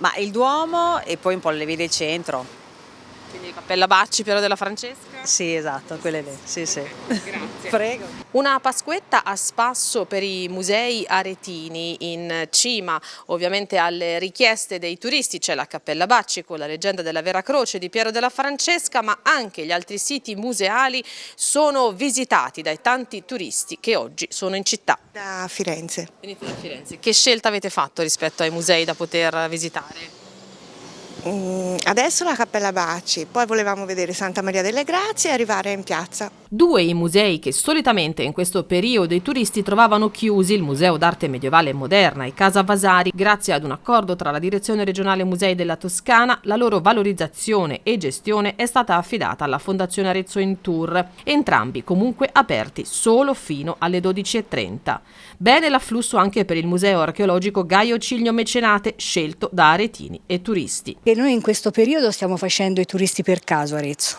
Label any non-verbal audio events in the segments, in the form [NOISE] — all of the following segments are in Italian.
Ma il Duomo e poi un po' le vie del centro. Quindi Cappella Bacci, Piero della Francesca? Sì, esatto, quelle lì, sì, sì. Grazie. [LAUGHS] Prego. Una Pasquetta a spasso per i musei aretini, in cima ovviamente alle richieste dei turisti c'è la Cappella Bacci con la leggenda della Vera Croce di Piero della Francesca, ma anche gli altri siti museali sono visitati dai tanti turisti che oggi sono in città. Da Firenze. Venite da Firenze. Che scelta avete fatto rispetto ai musei da poter visitare? Mm, adesso la Cappella Bacci, poi volevamo vedere Santa Maria delle Grazie e arrivare in piazza. Due i musei che solitamente in questo periodo i turisti trovavano chiusi, il Museo d'Arte Medievale Moderna e Casa Vasari, grazie ad un accordo tra la Direzione Regionale Musei della Toscana, la loro valorizzazione e gestione è stata affidata alla Fondazione Arezzo in Tour, entrambi comunque aperti solo fino alle 12.30. Bene l'afflusso anche per il Museo Archeologico Gaio Ciglio Mecenate, scelto da aretini e turisti. E noi in questo periodo stiamo facendo i turisti per caso Arezzo.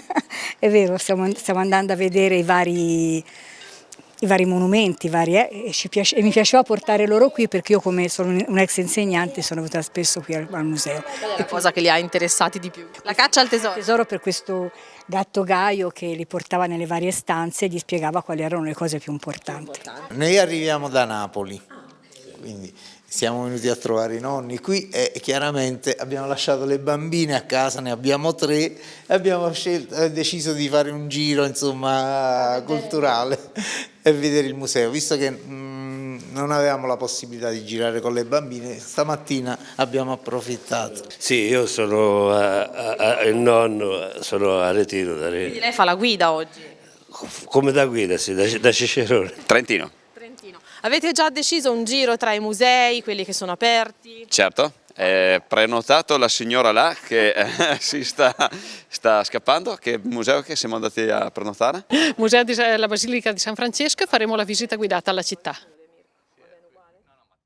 [LAUGHS] È vero, stiamo, stiamo, andando a vedere i vari, i vari monumenti, vari, eh, e, piace, e, mi piaceva portare loro qui perché io come sono un ex insegnante sono venuta spesso qui al, al museo. Qual è la cosa che li ha interessati di più? La caccia al tesoro? Il tesoro per questo gatto Gaio che li portava nelle varie stanze e gli spiegava quali erano le cose più importanti. Noi arriviamo da Napoli, quindi siamo venuti a trovare i nonni qui e chiaramente abbiamo lasciato le bambine a casa, ne abbiamo tre e abbiamo scelto, eh, deciso di fare un giro insomma, culturale e vedere il museo, visto che mh, mm, non avevamo la possibilità di girare con le bambine, stamattina abbiamo approfittato. Sì, io sono a, a, il nonno, sono a Retiro. Da. Quindi lei fa la guida oggi? Come da guida, sì, da, da Cicerone. Trentino. Avete già deciso un giro tra i musei, quelli che sono aperti? Certo, è prenotato la signora là che eh, [LAUGHS] si sta, sta, scappando, che museo che siamo andati a prenotare? Museo della Basilica di San Francesco e faremo la visita guidata alla città.